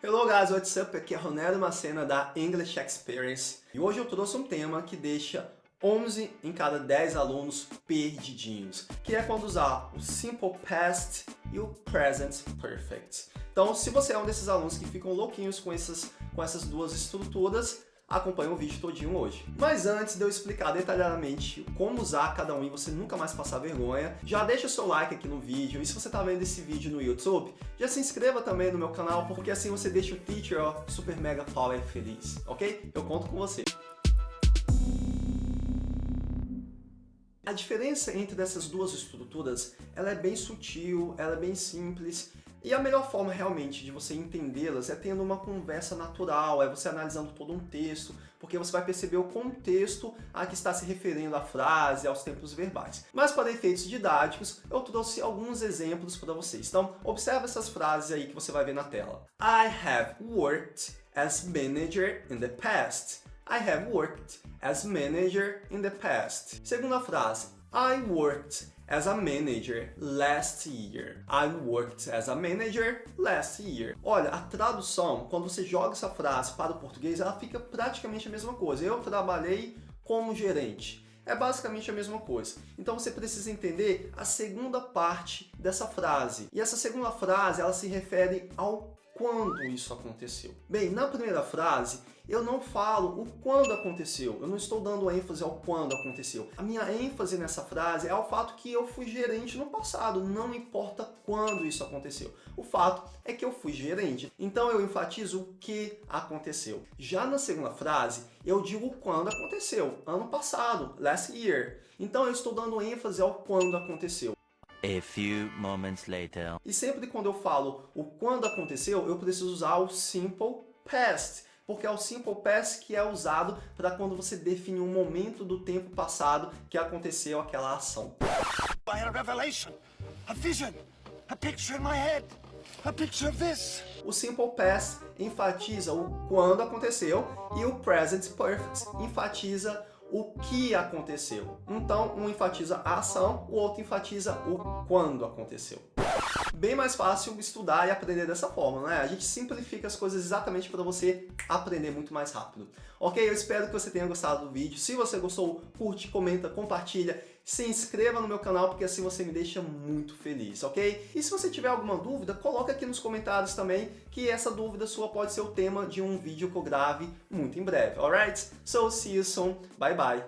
Hello guys, what's up? Aqui é Ronaldo Macena da English Experience e hoje eu trouxe um tema que deixa 11 em cada 10 alunos perdidinhos, que é quando usar o Simple Past e o Present Perfect. Então, se você é um desses alunos que ficam louquinhos com essas, com essas duas estruturas, acompanha o vídeo todinho hoje. Mas antes de eu explicar detalhadamente como usar cada um e você nunca mais passar vergonha, já deixa o seu like aqui no vídeo e se você está vendo esse vídeo no YouTube, já se inscreva também no meu canal, porque assim você deixa o teacher ó, super mega power feliz, ok? Eu conto com você. A diferença entre essas duas estruturas, ela é bem sutil, ela é bem simples, e a melhor forma realmente de você entendê-las é tendo uma conversa natural, é você analisando todo um texto, porque você vai perceber o contexto a que está se referindo a frase, aos tempos verbais. Mas para efeitos didáticos, eu trouxe alguns exemplos para vocês. Então, observe essas frases aí que você vai ver na tela. I have worked as manager in the past. I have worked as manager in the past. Segunda frase. I worked as a manager last year. I worked as a manager last year. Olha, a tradução, quando você joga essa frase para o português, ela fica praticamente a mesma coisa. Eu trabalhei como gerente. É basicamente a mesma coisa. Então você precisa entender a segunda parte dessa frase. E essa segunda frase, ela se refere ao quando isso aconteceu. Bem, na primeira frase, eu não falo o quando aconteceu, eu não estou dando ênfase ao quando aconteceu. A minha ênfase nessa frase é ao fato que eu fui gerente no passado, não importa quando isso aconteceu. O fato é que eu fui gerente, então eu enfatizo o que aconteceu. Já na segunda frase, eu digo quando aconteceu, ano passado, last year. Então eu estou dando ênfase ao quando aconteceu. A few moments later. E sempre quando eu falo o quando aconteceu, eu preciso usar o simple past, porque é o simple past que é usado para quando você define um momento do tempo passado que aconteceu aquela ação. Had a revelation, a vision, a picture in my head, a picture of this. O simple past enfatiza o quando aconteceu e o present perfect enfatiza o que aconteceu. Então, um enfatiza a ação, o outro enfatiza o quando aconteceu. Bem mais fácil estudar e aprender dessa forma, né? A gente simplifica as coisas exatamente para você aprender muito mais rápido. Ok? Eu espero que você tenha gostado do vídeo. Se você gostou, curte, comenta, compartilha se inscreva no meu canal, porque assim você me deixa muito feliz, ok? E se você tiver alguma dúvida, coloca aqui nos comentários também, que essa dúvida sua pode ser o tema de um vídeo que eu grave muito em breve, alright? So, see you soon, bye bye!